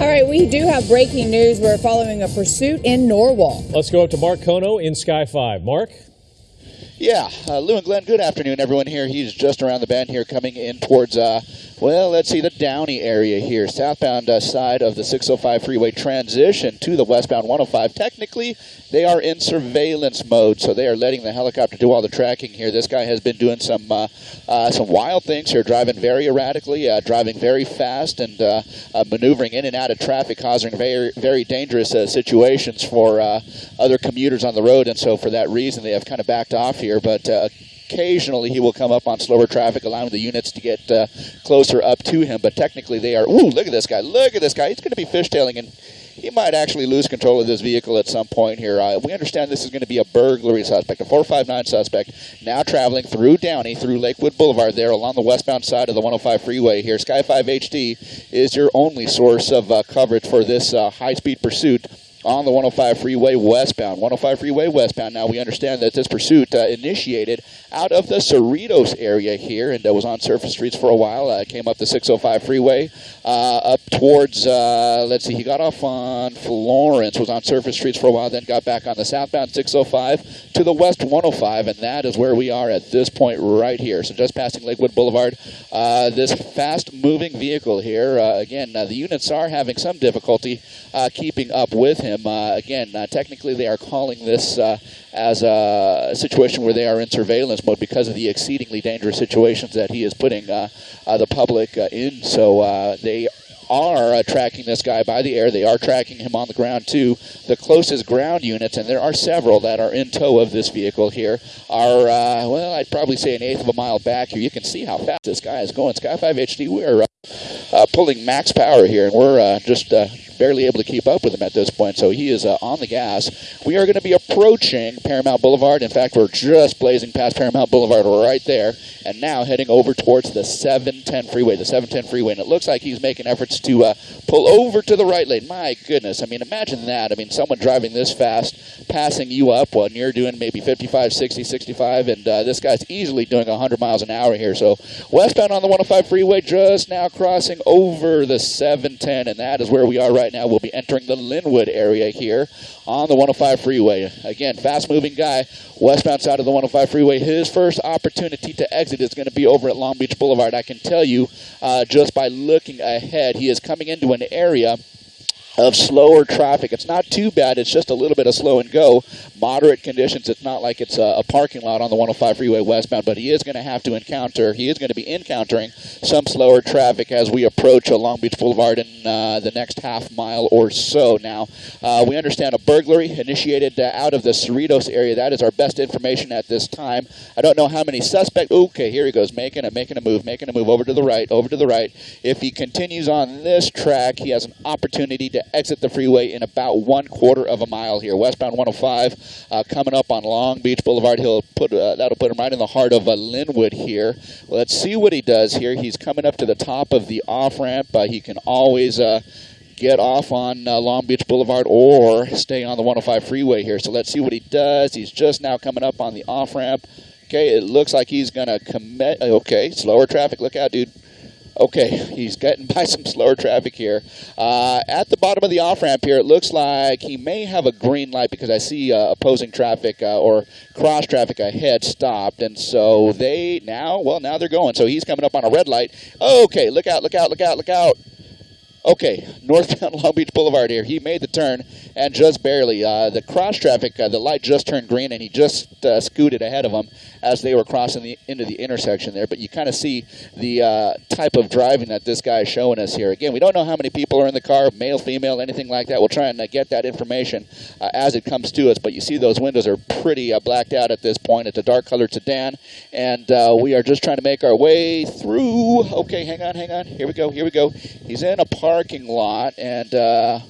All right, we do have breaking news. We're following a pursuit in Norwalk. Let's go up to Mark Kono in Sky 5. Mark? Yeah, uh, Lou and Glenn, good afternoon, everyone here. He's just around the bend here coming in towards, uh, well, let's see, the Downey area here. Southbound uh, side of the 605 freeway transition to the westbound 105. Technically, they are in surveillance mode, so they are letting the helicopter do all the tracking here. This guy has been doing some uh, uh, some wild things here, driving very erratically, uh, driving very fast, and maneuvering in and out of traffic, causing very, very dangerous situations for other commuters on the road. And so, for that reason, they have kind of backed off here here, but uh, occasionally he will come up on slower traffic, allowing the units to get uh, closer up to him. But technically, they are. Ooh, look at this guy! Look at this guy! He's going to be fishtailing, and he might actually lose control of this vehicle at some point here. Uh, we understand this is going to be a burglary suspect, a 459 suspect, now traveling through Downey, through Lakewood Boulevard, there along the westbound side of the 105 freeway here. Sky 5 HD is your only source of uh, coverage for this uh, high-speed pursuit on the 105 freeway westbound. 105 freeway westbound. Now we understand that this pursuit uh, initiated out of the Cerritos area here and uh, was on surface streets for a while. Uh, came up the 605 freeway uh, up towards, uh, let's see, he got off on Florence, was on surface streets for a while, then got back on the southbound 605 to the west 105, and that is where we are at this point right here. So just passing Lakewood Boulevard. Uh, this fast moving vehicle here, again, the units are having some difficulty keeping up with him him. Uh, again, uh, technically, they are calling this uh, as a situation where they are in surveillance mode because of the exceedingly dangerous situations that he is putting the public in. So they are uh, tracking this guy by the air. They are tracking him on the ground too. The closest ground units, and there are several that are in tow of this vehicle here, are, uh, well, I'd probably say an eighth of a mile back here. You can see how fast this guy is going. Sky 5 HD, we're uh, pulling max power here, and we're just barely able to keep up with him at this point, so he is uh, on the gas. We are going to be approaching Paramount Boulevard. In fact, we're just blazing past Paramount Boulevard right there, and now heading over towards the 710 freeway, the 710 freeway, and it looks like he's making efforts to uh, pull over to the right lane. My goodness, I mean, imagine that. I mean, someone driving this fast, passing you up when you're doing maybe 55, 60, 65, and uh, this guy's easily doing 100 miles an hour here. So westbound on the 105 freeway, just now crossing over the 710, and that is where we are right now. We'll be entering the Lynwood area here on the 105 freeway. Again, fast moving guy, westbound side of the 105 freeway. His first opportunity to exit is going to be over at Long Beach Boulevard. I can tell you uh, just by looking ahead, he is coming into an area of slower traffic. It's not too bad. It's just a little bit of slow and go. Moderate conditions. It's not like it's a, a parking lot on the 105 freeway westbound, but he is going to have to encounter, he is going to be encountering some slower traffic as we approach a Long Beach Boulevard in uh, the next half mile or so. Now, uh, we understand a burglary initiated uh, out of the Cerritos area. That is our best information at this time. I don't know how many suspects. Okay, here he goes, making a, making a move, making a move over to the right, over to the right. If he continues on this track, he has an opportunity to exit the freeway in about one quarter of a mile here. Westbound 105 uh, coming up on Long Beach Boulevard. He'll put uh, that'll put him right in the heart of uh, Lynwood here. Let's see what he does here. He's coming up to the top of the off ramp. he can always uh, get off on uh, Long Beach Boulevard or stay on the 105 freeway here. So let's see what he does. He's just now coming up on the off ramp. Okay, it looks like he's going to commit. Okay, slower traffic. Look out, dude. Okay, he's getting by some slower traffic here. Uh, at the bottom of the off ramp here, it looks like he may have a green light because I see uh, opposing traffic uh, or cross traffic ahead stopped. And so they now, well, now they're going. So he's coming up on a red light. Okay, look out, look out, look out, look out. Okay, northbound Long Beach Boulevard here. He made the turn and just barely. Uh, the cross traffic, uh, the light just turned green and he just uh, scooted ahead of them as they were crossing the into the intersection there. But you kind of see the uh, type of driving that this guy is showing us here. Again, we don't know how many people are in the car, male, female, anything like that. We'll try and uh, get that information uh, as it comes to us. But you see those windows are pretty blacked out at this point. It's a dark colored sedan, and we are just trying to make our way through. Okay, hang on, hang on. Here we go, here we go. He's in a parking lot, and uh,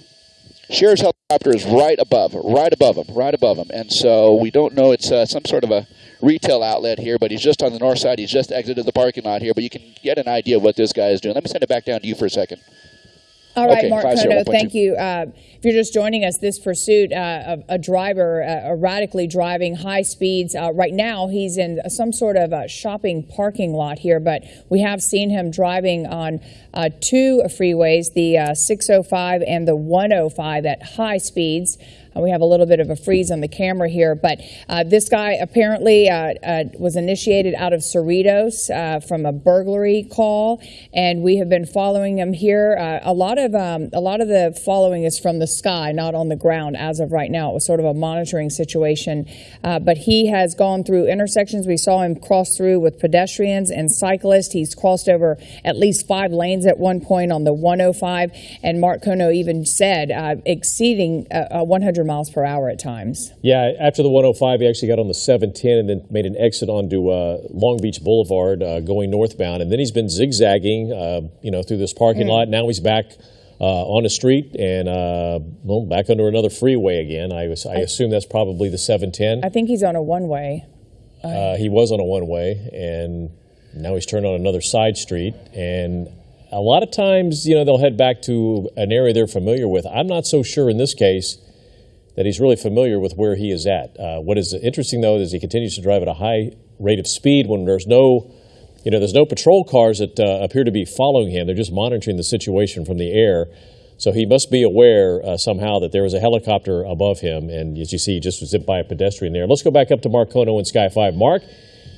Sheriff's helicopter is right above, right above him, right above him. And so we don't know it's uh, some sort of a retail outlet here, but he's just on the north side. He's just exited the parking lot here, but you can get an idea of what this guy is doing. Let me send it back down to you for a second. All right, Okay, Mark 50, Kono, 1.2. thank you. Uh, if you're just joining us, this pursuit uh, of a driver uh, erratically driving high speeds. Uh, right now, he's in some sort of uh shopping parking lot here, but we have seen him driving on uh, two freeways, the uh, 605 and the 105 at high speeds. Uh, we have a little bit of a freeze on the camera here, but uh, this guy apparently uh, uh, was initiated out of Cerritos uh, from a burglary call, and we have been following him here. A lot of um, a lot of the following is from the sky, not on the ground as of right now. It was sort of a monitoring situation, but he has gone through intersections. We saw him cross through with pedestrians and cyclists. He's crossed over at least five lanes at one point on the 105, and Mark Kono even said exceeding uh, uh, 100 miles per hour at times. Yeah, after the 105, he actually got on the 710 and then made an exit onto uh, Long Beach Boulevard uh, going northbound. And then he's been zigzagging, uh, you know, through this parking lot. Now he's back uh, on the street and, uh, well, back under another freeway again. I, was, I assume that's probably the 710. I think he's on a one-way. Uh, he was on a one way, and now he's turned on another side street. And a lot of times, you know, they'll head back to an area they're familiar with. I'm not so sure in this case that he's really familiar with where he is at. Uh, what is interesting, though, is he continues to drive at a high rate of speed when there's no, you know, there's no patrol cars that uh, appear to be following him. They're just monitoring the situation from the air. So he must be aware uh, somehow that there was a helicopter above him, and as you see, he just zipped by a pedestrian there. Let's go back up to Mark Kono in Sky 5. Mark,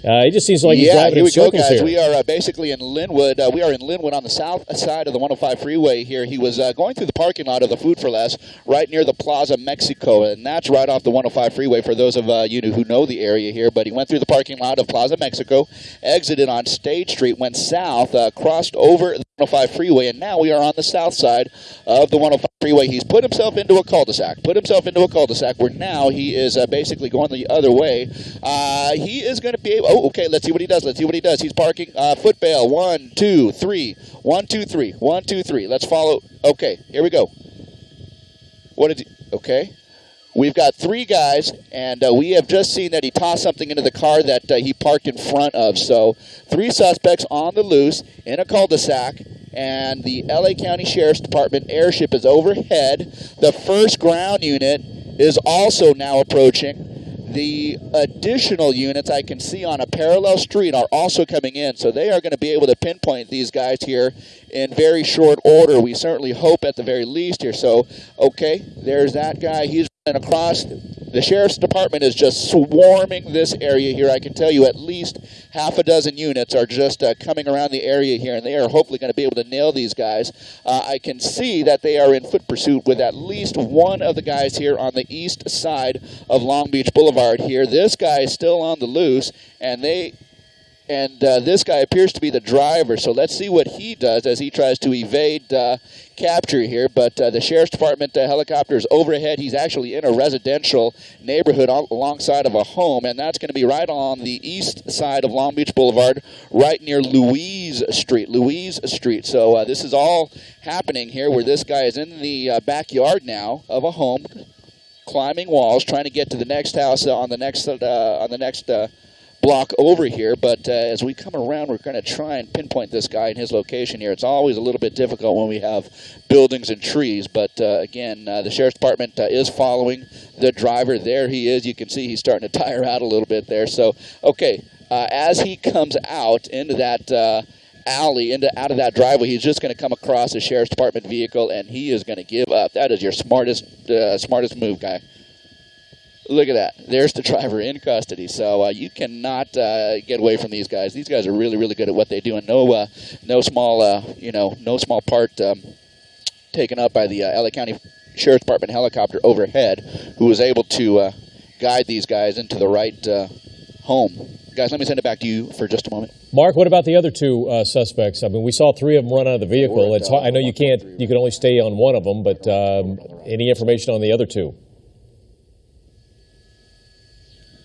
uh, it just seems like he's yeah, driving here we go, guys. here. We are uh, basically in Lynwood. Uh, we are in Lynwood on the south side of the 105 freeway here. He was uh, going through the parking lot of the Food for Less right near the Plaza Mexico, and that's right off the 105 freeway for those of uh, you who know the area here. But he went through the parking lot of Plaza Mexico, exited on State Street, went south, uh, crossed over the 105 freeway, and now we are on the south side of the 105 freeway. He's put himself into a cul-de-sac, put himself into a cul-de-sac where now he is uh, basically going the other way. Uh, he is going to be able. Oh, okay. Let's see what he does. Let's see what he does. He's parking. Uh, foot bail. One, two, three. One, two, three. One, two, three. Let's follow. Okay. Here we go. What did? Okay. We've got three guys, and uh, we have just seen that he tossed something into the car that uh, he parked in front of. So, three suspects on the loose in a cul de sac, and the LA County Sheriff's Department airship is overhead. The first ground unit is also now approaching. The additional units I can see on a parallel street are also coming in, so they are going to be able to pinpoint these guys here in very short order. We certainly hope at the very least here. So, okay, there's that guy. He's running across. The sheriff's department is just swarming this area here. I can tell you at least half a dozen units are just uh, coming around the area here, and they are hopefully going to be able to nail these guys. Uh, I can see that they are in foot pursuit with at least one of the guys here on the east side of Long Beach Boulevard here. This guy is still on the loose, and they and uh, this guy appears to be the driver. So let's see what he does as he tries to evade uh, capture here. But uh, the sheriff's department uh, helicopter is overhead. He's actually in a residential neighborhood al- alongside of a home, and that's going to be right on the east side of Long Beach Boulevard, right near Louise Street. Louise Street. So uh, this is all happening here, where this guy is in the uh, backyard now of a home, climbing walls, trying to get to the next house on the next on the next block over here. But uh, as we come around, we're going to try and pinpoint this guy and his location here. It's always a little bit difficult when we have buildings and trees. But uh, again, uh, the sheriff's department uh, is following the driver. There he is. You can see he's starting to tire out a little bit there. So okay, uh, as he comes out into that. Uh, alley into out of that driveway he's just going to come across a sheriff's department vehicle and he is going to give up that is your smartest uh, smartest move guy Look at that. There's the driver in custody. So uh, you cannot uh, get away from these guys. These guys are really, really good at what they do, and no, uh, no small, uh, you know, no small part um, taken up by the uh, LA County Sheriff's Department helicopter overhead, who was able to uh, guide these guys into the right uh, home. Guys, let me send it back to you for just a moment. Mark, what about the other two uh, suspects? I mean, we saw three of them run out of the vehicle. At, uh, I know you can't, you can only stay on one of them, but um, any information on the other two?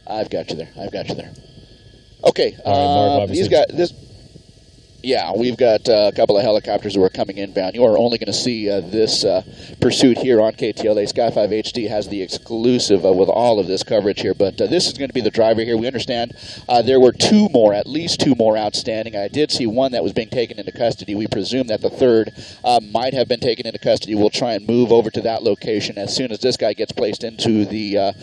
I've got you there. I've got you there. Okay. All right, Mark, um, these guys. This. Yeah, we've got uh, a couple of helicopters who are coming inbound. You are only going to see uh, this uh, pursuit here on KTLA. Sky 5 HD has the exclusive uh, with all of this coverage here, but uh, this is going to be the driver here. We understand uh, there were two more, at least two more outstanding. I did see one that was being taken into custody. We presume that the third might have been taken into custody. We'll try and move over to that location as soon as this guy gets placed into the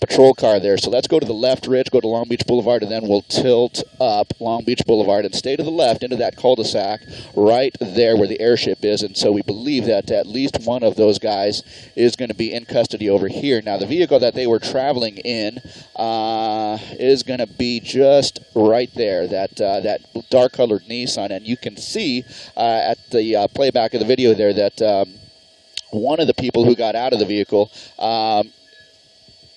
patrol car there. So let's go to the left ridge, go to Long Beach Boulevard, and then we'll tilt up Long Beach Boulevard and stay to the left into that cul-de-sac right there where the airship is. And so we believe that at least one of those guys is going to be in custody over here. Now, the vehicle that they were traveling in uh, is going to be just right there, that uh, that dark-colored Nissan, and you can see uh, at the uh, playback of the video there that. Um, one of the people who got out of the vehicle um,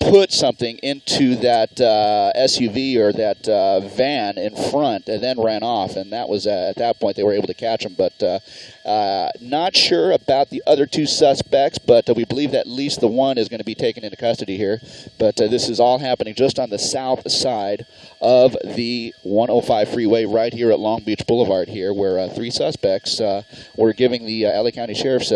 put something into that uh, SUV or that uh, van in front and then ran off. And that was uh, at that point they were able to catch him. But uh, uh, not sure about the other two suspects, but uh, we believe that at least the one is going to be taken into custody here. But this is all happening just on the south side of the 105 freeway right here at Long Beach Boulevard here, where three suspects were giving the LA County Sheriff's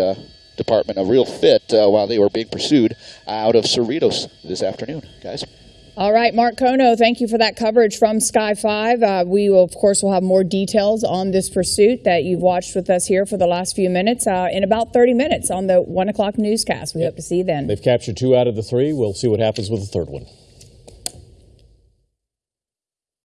Department a real fit uh, while they were being pursued out of Cerritos this afternoon, guys. All right, Mark Kono, thank you for that coverage from Sky 5. Uh, we, will, of course, will have more details on this pursuit that you've watched with us here for the last few minutes uh, in about 30 minutes on the 1 o'clock newscast. We hope to see you then. They've captured two out of the three. We'll see what happens with the third one.